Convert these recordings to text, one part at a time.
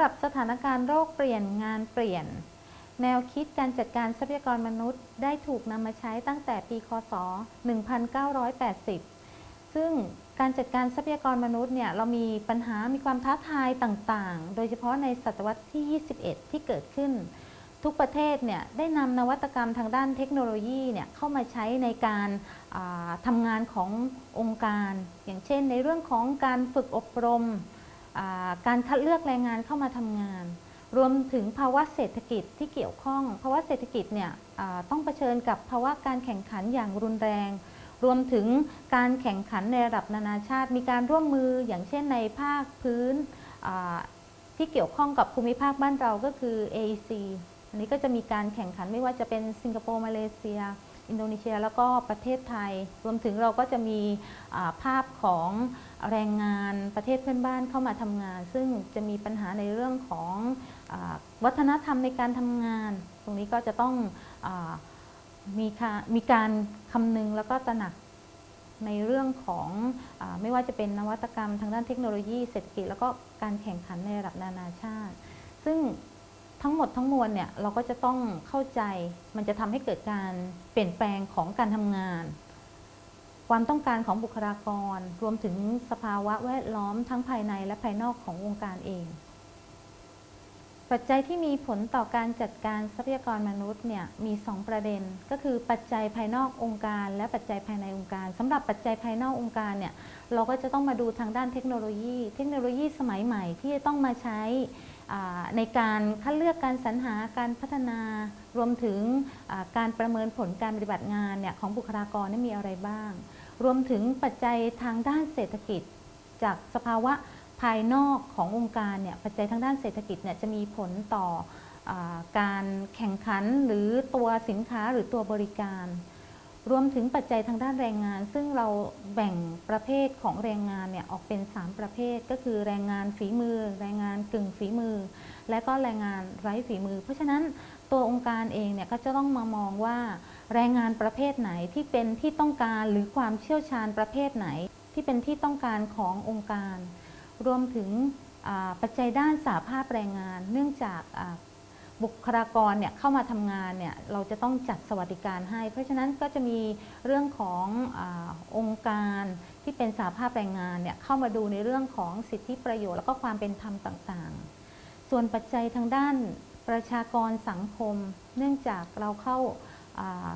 หรับสถานการณ์โรคเปลี่ยนงานเปลี่ยน แนวคิดการจัดการทรัพยากรมนุษย์ได้ถูกนำมาใช้ตั้งแต่ปี คศ 1980 ซึ่งการจัดการทรัพยากรมนุษย์เนี่ยเรามีปัญหา มีความท้าทายต่างๆ โดยเฉพาะในศตวรรษที่ 21 ที่เกิดขึ้น ทุกประเทศเนี่ยได้นำนวัตกรรมทางด้านเทคโนโลยีเนี่ยเข้ามาใช้ในการทำงานขององค์การ อย่างเช่น ในเรื่องของการฝึกอบรม การคัดเลือกแรงงานเข้ามาทำงาน รวมถึงภาวะเศรษฐกิจที่เกี่ยวข้อง ภาวะเศรษฐกิจเนี่ยต้องเผชิญกับภาวะการแข่งขันอย่างรุนแรง รวมถึงการแข่งขันในระดับนานาชาติ มีการร่วมมืออย่างเช่นในภาคพื้นที่เกี่ยวข้องกับภูมิภาคบ้านเราก็คือ AEC อันนี้ก็จะมีการแข่งขันไม่ว่าจะเป็นสิงคโปร์มาเลเซีย อินโดนีเซียแล้วก็ประเทศไทย รวมถึงเราก็จะมีภาพของแรงงานประเทศเพื่อนบ้านเข้ามาทำงาน ซึ่งจะมีปัญหาในเรื่องของอวัฒนธรรมในการทำงาน ตรงนี้ก็จะต้องอมีมีการคำนึงแล้วก็ตระหนักในเรื่องของอไม่ว่าจะเป็นนวัตกรรมทางด้านเทคโนโลยีเศรษฐกิจ แล้วก็การแข่งขันในระดับนานาชาติ ซึ่ง ทั้งหมดทั้งมวลเนี่ยเราก็จะต้องเข้าใจมันจะทำให้เกิดการเปลี่ยนแปลงของการทำงาน ความต้องการของบุคลากร รวมถึงสภาวะแวดล้อมทั้งภายในและภายนอกของวงการเอง ปัจจัยที่มีผลต่อการจัดการทรัพยากรมนุษย์เนี่ยมี 2 ประเด็น ก็คือปัจจัยภายนอกองค์การ และปัจจัยภายในองค์การสำหรับปัจจัยภายนอกองค์การเนี่ยเราก็จะต้องมาดูทางด้านเทคโนโลยี เทคโนโลยีสมัยใหม่ที่จะต้องมาใช้ ในการคัดเลือกการสรรหาการพัฒนารวมถึงการประเมินผลการปฏิบัติงานเนี่ยของบุคลากรมีอะไรบ้าง รวมถึงปัจจัยทางด้านเศรษฐกิจ จากสภาวะภายนอกขององค์การเนี่ยปัจจัยทางด้านเศรษฐกิจเนี่ยจะมีผลต่ออการแข่งขันหรือตัวสินค้าหรือตัวบริการ รวมถึงปัจจัยทางด้านแรงงาน ซึ่งเราแบ่งประเภทของแรงงานเนี่ยออกเป็น 3 ประเภท ก็คือแรงงานฝีมือ แรงงานกึ่งฝีมือ และก็แรงงานไร้ฝีมือ เพราะฉะนั้นตัวองค์การเองเนี่ยก็จะต้องมามองว่า แรงงานประเภทไหนที่เป็นที่ต้องการหรือความเชี่ยวชาญประเภทไหน ที่เป็นที่ต้องการขององค์การ รวมถึงปัจจัยด้านสาภาพแรงงาน เนื่องจาก บุคลากรเนี่ยเข้ามาทำงานเนี่ยเราจะต้องจัดสวัสดิการให้ เพราะฉะนั้นก็จะมีเรื่องของอองค์การที่เป็นสาภาพแรงงานเนี่ยเข้ามาดูในเรื่องของสิทธิประโยชน์แล้วก็ความเป็นธรรมต่างๆ ส่วนปัจจัยทางด้านประชากรสังคม เนื่องจากเราเข้า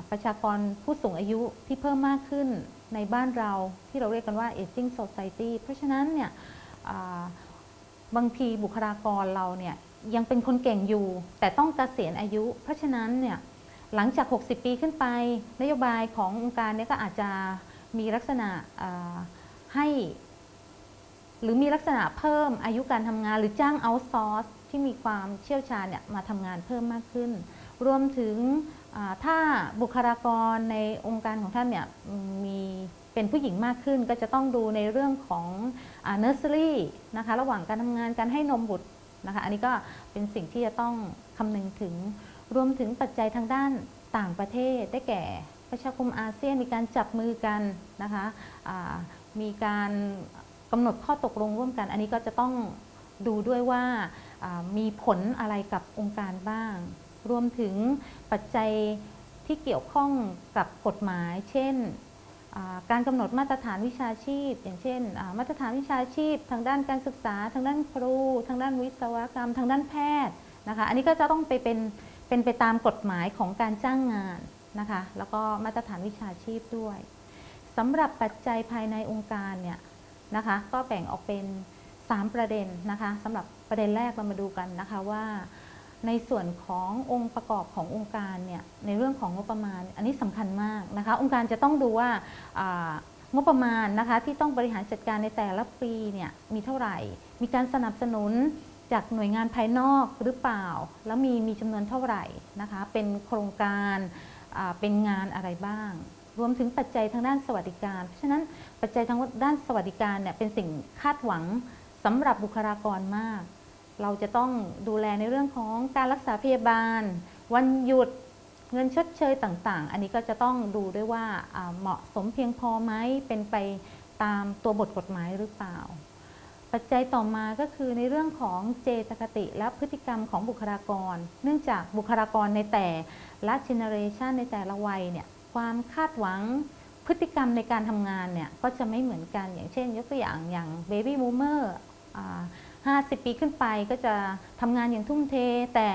ประชากรผู้สูงอายุที่เพิ่มมากขึ้นในบ้านเราที่เราเรียกกันว่า aging society เพราะฉะนั้นเนี่ยบางทีบุคลากรเราเนี่ย ยังเป็นคนเก่งอยู่ แต่ต้องเกษียณอายุ เพราะฉะนั้นเนี่ยหลังจาก 60 ปีขึ้นไป นโยบายขององค์การเนี่ยก็อาจจะมีลักษณะให้ หรือมีลักษณะเพิ่มอายุการทำงานหรือจ้างเอาซอร์สที่มีความเชี่ยวชาญเนี่ยมาทำงานเพิ่มมากขึ้น รวมถึงถ้าบุคลากรในองค์การของท่านเนี่ยมีเป็นผู้หญิงมากขึ้นก็จะต้องดูในเรื่องของเนอร์เซอรี่นะคะระหว่างการทำงานการให้นมบุตร นะคะ อันนี้ก็เป็นสิ่งที่จะต้องคำนึงถึง รวมถึงปัจจัยทางด้านต่างประเทศได้แก่ประชาคมอาเซียนมีการจับมือกันนะคะมีการกำหนดข้อตกลงร่วมกัน อันนี้ก็จะต้องดูด้วยว่ามีผลอะไรกับองค์การบ้าง รวมถึงปัจจัยที่เกี่ยวข้องกับกฎหมาย เช่น การกำหนดมาตรฐานวิชาชีพ อย่างเช่น มาตรฐานวิชาชีพ ทางด้านการศึกษา ทางด้านครู ทางด้านวิศวกรรม ทางด้านแพทย์นะคะอันนี้ก็จะต้องไปเป็นเป็นไปตามกฎหมายของการจ้างงานนะคะแล้วก็มาตรฐานวิชาชีพด้วยสำหรับปัจจัยภายในองค์การเนี่ยนะคะก็แบ่งออกเป็น 3 ประเด็นนะคะสำหรับประเด็นแรกเรามาดูกันนะคะว่า ในส่วนขององค์ประกอบขององค์การเนี่ยในเรื่องของงบประมาณ อันนี้สำคัญมากนะคะ องค์การจะต้องดูว่างบประมาณนะคะที่ต้องบริหารจัดการในแต่ละปีเนี่ยมีเท่าไหร่ มีการสนับสนุนจากหน่วยงานภายนอกหรือเปล่า แล้วมีมีจำนวนเท่าไหร่นะคะ เป็นโครงการเป็นงานอะไรบ้าง รวมถึงปัจจัยทางด้านสวัสดิการ เพราะฉะนั้นปัจจัยทางด้านสวัสดิการเนี่ยเป็นสิ่งคาดหวังสำหรับบุคลากรมาก เราจะต้องดูแลในเรื่องของการรักษาพยาบาล วันหยุดเงินชดเชยต่างๆ อันนี้ก็จะต้องดูด้วยว่าเหมาะสมเพียงพอไหมเป็นไปตามตัวบทกฎหมายหรือเปล่า ปัจจัยต่อมาก็คือในเรื่องของเจตคติและพฤติกรรมของบุคลากร เนื่องจากบุคลากรในแต่ละ generation ในแต่ละวัยเนี่ยความคาดหวังพฤติกรรมในการทำงานเนี่ยก็จะไม่เหมือนกันอย่างเช่น ยกตัวอย่างอย่าง baby boomer 50 ปีขึ้นไปก็จะทำงานอย่างทุ่มเท แต่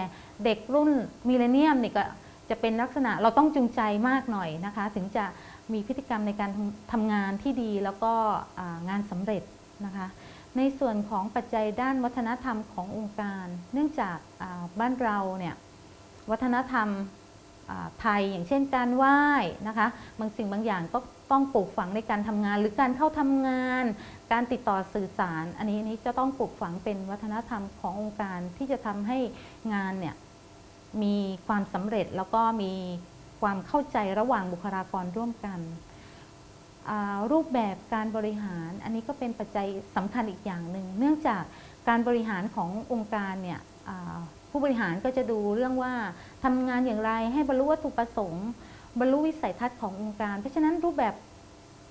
เด็กรุ่น millennium เนี่ยก็จะเป็นลักษณะเราต้องจูงใจมากหน่อยนะคะ ถึงจะมีพฤติกรรมในการทำงานที่ดีแล้วก็งานสำเร็จนะคะ ในส่วนของปัจจัยด้านวัฒนธรรมขององค์การ เนื่องจากบ้านเราเนี่ยวัฒนธรรมไทยอย่างเช่นการไหว้นะคะ บางสิ่งบางอย่างก็ ต้องปลูกฝังในการทำงาน หรือการเข้าทำงาน การติดต่อสื่อสาร อันนี้นี้จะต้องปลูกฝังเป็นวัฒนธรรมขององค์การที่จะทำให้งานเนี่ยมีความสำเร็จแล้วก็มีความเข้าใจระหว่างบุคลากรร่วมกัน รูปแบบการบริหารอันนี้ก็เป็นปัจจัยสำคัญอีกอย่างหนึ่ง เนื่องจากการบริหารขององค์การเนี่ยผู้บริหารก็จะดูเรื่องว่าทำงานอย่างไรให้บรรลุวัตถุประสงค์ บรรลุวิสัยทัศน์ขององค์การ เพราะฉะนั้นรูปแบบ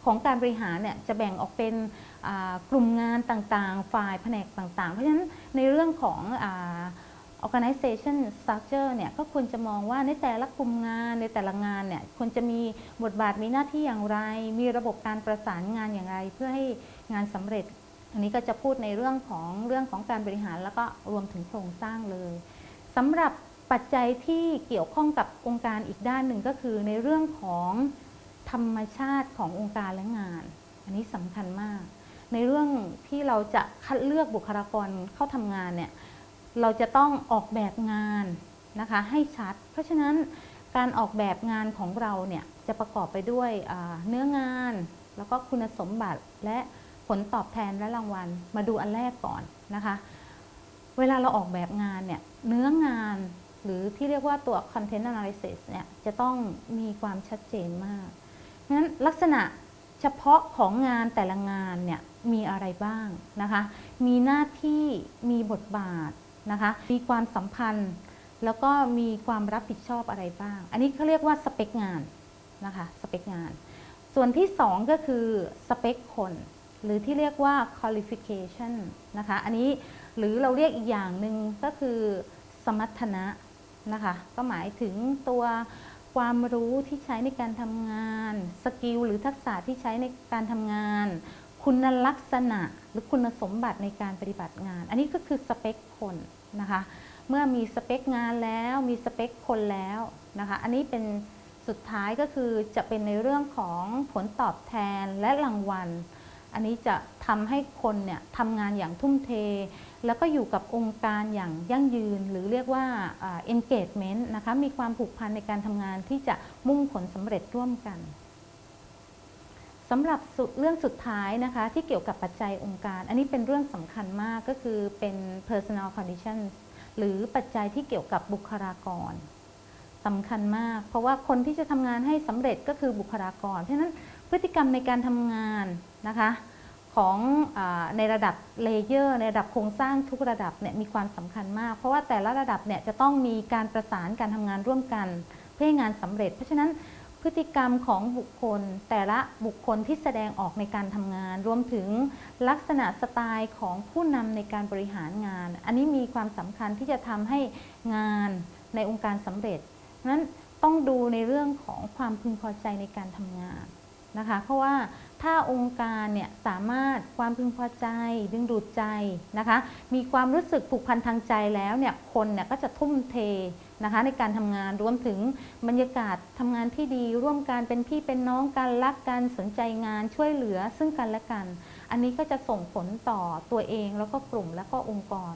ของการบริหารเนี่ยจะแบ่งออกเป็นกลุ่มงานต่างๆ ฝ่ายแผนกต่างๆ เพราะฉะนั้นในเรื่องของ organization structure เนี่ยก็ควรจะมองว่าในแต่ละกลุ่มงานในแต่ละงานเนี่ยควรจะมีบทบาทมีหน้าที่อย่างไร มีระบบการประสานงานอย่างไร เพื่อให้งานสำเร็จ อันนี้ก็จะพูดในเรื่องของเรื่องของการบริหารแล้วก็รวมถึงโครงสร้างเลยสำหรับ ปัจจัยที่เกี่ยวข้องกับองค์การอีกด้านหนึ่งก็คือในเรื่องของธรรมชาติขององค์การและงาน อันนี้สำคัญมาก ในเรื่องที่เราจะคัดเลือกบุคลากรเข้าทำงานเนี่ยเราจะต้องออกแบบงานนะคะให้ชัด เพราะฉะนั้นการออกแบบงานของเราเนี่ยจะประกอบไปด้วยเนื้องาน แล้วก็คุณสมบัติและผลตอบแทนและรางวัล มาดูอันแรกก่อนนะคะ เวลาเราออกแบบงานเนี่ยเนื้องาน หรือที่เรียกว่าตัว content analysis เนี่ยจะต้องมีความชัดเจนมากงั้นลักษณะเฉพาะของงานแต่ละงานเนี่ยมีอะไรบ้างนะคะ มีหน้าที่มีบทบาทนะคะ มีความสัมพันธ์ แล้วก็มีความรับผิดชอบอะไรบ้าง อันนี้เขาเรียกว่าสเปคงานนะคะสเปคงาน ส่วนที่ 2 ก็คือสเปคคนหรือที่เรียกว่า qualification นะคะ อันนี้หรือเราเรียกอีกอย่างหนึ่งก็คือสมรรถนะ นะคะก็หมายถึงตัวความรู้ที่ใช้ในการทำงาน สกิลหรือทักษะที่ใช้ในการทำงาน คุณลักษณะหรือคุณสมบัติในการปฏิบัติงาน อันนี้ก็คือสเปคคนนะคะเมื่อมีสเปคงานแล้วมีสเปคคนแล้วนะคะอันนี้เป็นสุดท้ายก็คือจะเป็นในเรื่องของผลตอบแทนและรางวัล อันนี้จะทำให้คนเนี่ยทำงานอย่างทุ่มเท แล้วก็อยู่กับองค์การอย่างยั่งยืน หรือเรียกว่า engagement นะคะมีความผูกพันในการทำงานที่จะมุ่งผลสำเร็จร่วมกันสำหรับเรื่องสุดท้ายนะคะที่เกี่ยวกับปัจจัยองค์การ อันนี้เป็นเรื่องสำคัญมากก็คือเป็น personal conditions หรือปัจจัยที่เกี่ยวกับบุคลากรสำคัญมาก เพราะว่าคนที่จะทำงานให้สำเร็จก็คือบุคลากร เพราะฉะนั้นพฤติกรรมในการทำงานนะคะ ของในระดับ layer ในระดับโครงสร้างทุกระดับเนี่ยมีความสำคัญมาก เพราะว่าแต่ละระดับเนี่ยจะต้องมีการประสานการทำงานร่วมกัน เพื่อให้งานสำเร็จ เพราะฉะนั้นพฤติกรรมของบุคคล แต่ละบุคคลที่แสดงออกในการทำงาน รวมถึงลักษณะสไตล์ของผู้นำในการบริหารงาน อันนี้มีความสำคัญที่จะทำให้งานในองค์การสำเร็จนั้นต้องดูในเรื่องของความพึงพอใจในการทำงาน นะคะ เพราะว่าถ้าองค์การเนี่ยสามารถความพึงพอใจ ดึงดูดใจนะคะ มีความรู้สึกผูกพันทางใจแล้วเนี่ยคนเนี่ยก็จะทุ่มเทนะคะในการทำงานรวมถึงบรรยากาศทำงานที่ดี ร่วมกันเป็นพี่เป็นน้องกันรักกันสนใจงานช่วยเหลือซึ่งกันและกัน อันนี้ก็จะส่งผลต่อตัวเองแล้วก็กลุ่มแล้วก็องค์กร